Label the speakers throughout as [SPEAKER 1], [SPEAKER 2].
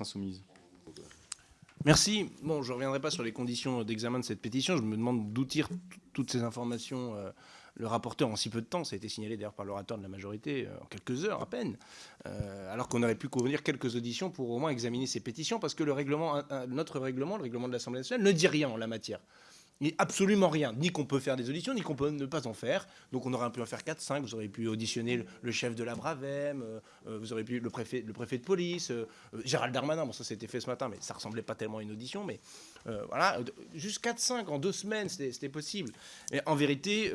[SPEAKER 1] Insoumise.
[SPEAKER 2] Merci. Bon, je ne reviendrai pas sur les conditions d'examen de cette pétition. Je me demande d'où toutes ces informations euh, le rapporteur en si peu de temps. Ça a été signalé d'ailleurs par l'orateur de la majorité euh, en quelques heures à peine. Euh, alors qu'on aurait pu convenir quelques auditions pour au moins examiner ces pétitions parce que notre règlement, le règlement de l'Assemblée nationale, ne dit rien en la matière absolument rien, ni qu'on peut faire des auditions, ni qu'on peut ne pas en faire. Donc on aurait pu en faire 4, 5, vous auriez pu auditionner le, chef de la Bravem, euh, euh, vous auriez pu le préfet, le préfet de police, euh, Gérald Darmanin, bon ça c'était fait ce matin, mais ça ressemblait pas tellement à une audition, mais voilà, juste 4, 5 en deux semaines, c'était possible. Et en vérité,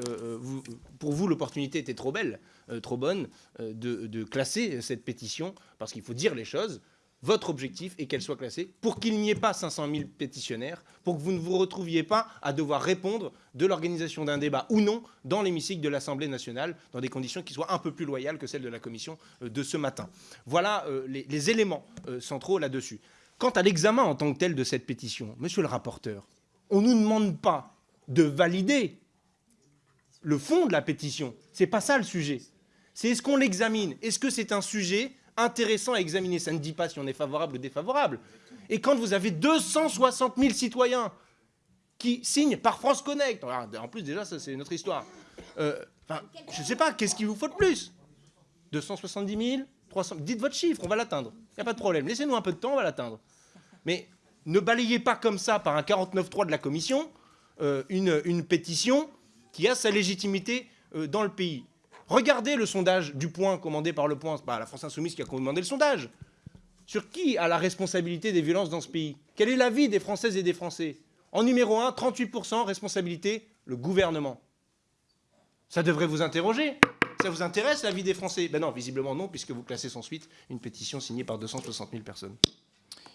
[SPEAKER 2] pour vous, l'opportunité était trop belle, trop bonne de classer cette pétition, parce qu'il faut dire les choses votre objectif est qu'elle soit classée pour qu'il n'y ait pas 500 000 pétitionnaires, pour que vous ne vous retrouviez pas à devoir répondre de l'organisation d'un débat ou non dans l'hémicycle de l'Assemblée nationale dans des conditions qui soient un peu plus loyales que celles de la commission euh, de ce matin. Voilà euh, les, éléments euh, centraux là-dessus. Quant à l'examen en tant que tel de cette pétition, monsieur le rapporteur, on ne nous demande pas de valider le fond de la pétition. Ce n'est pas ça le sujet. C'est est-ce qu'on l'examine? Est-ce que c'est un sujet intéressant à examiner. Ça ne dit pas si on est favorable ou défavorable. Et quand vous avez 260 000 citoyens qui signent par France Connect, en plus déjà ça c'est notre histoire, euh, je ne sais pas, qu'est-ce qu'il vous faut de plus? 270 000 300 Dites votre chiffre, on va l'atteindre. Il n'y a pas de problème. Laissez-nous un peu de temps, on va l'atteindre. Mais ne balayez pas comme ça par un 49.3 de la Commission euh, une, une, pétition qui a sa légitimité euh, dans le pays. Regardez le sondage du point commandé par le point, la France Insoumise qui a commandé le sondage. Sur qui a la responsabilité des violences dans ce pays? Quel est l'avis des Françaises et des Français? En numéro 1, 38% responsabilité, le gouvernement. Ça devrait vous interroger. Ça vous intéresse l'avis des Français? Ben non, visiblement non, puisque vous classez sans suite une pétition signée par 260 000 personnes.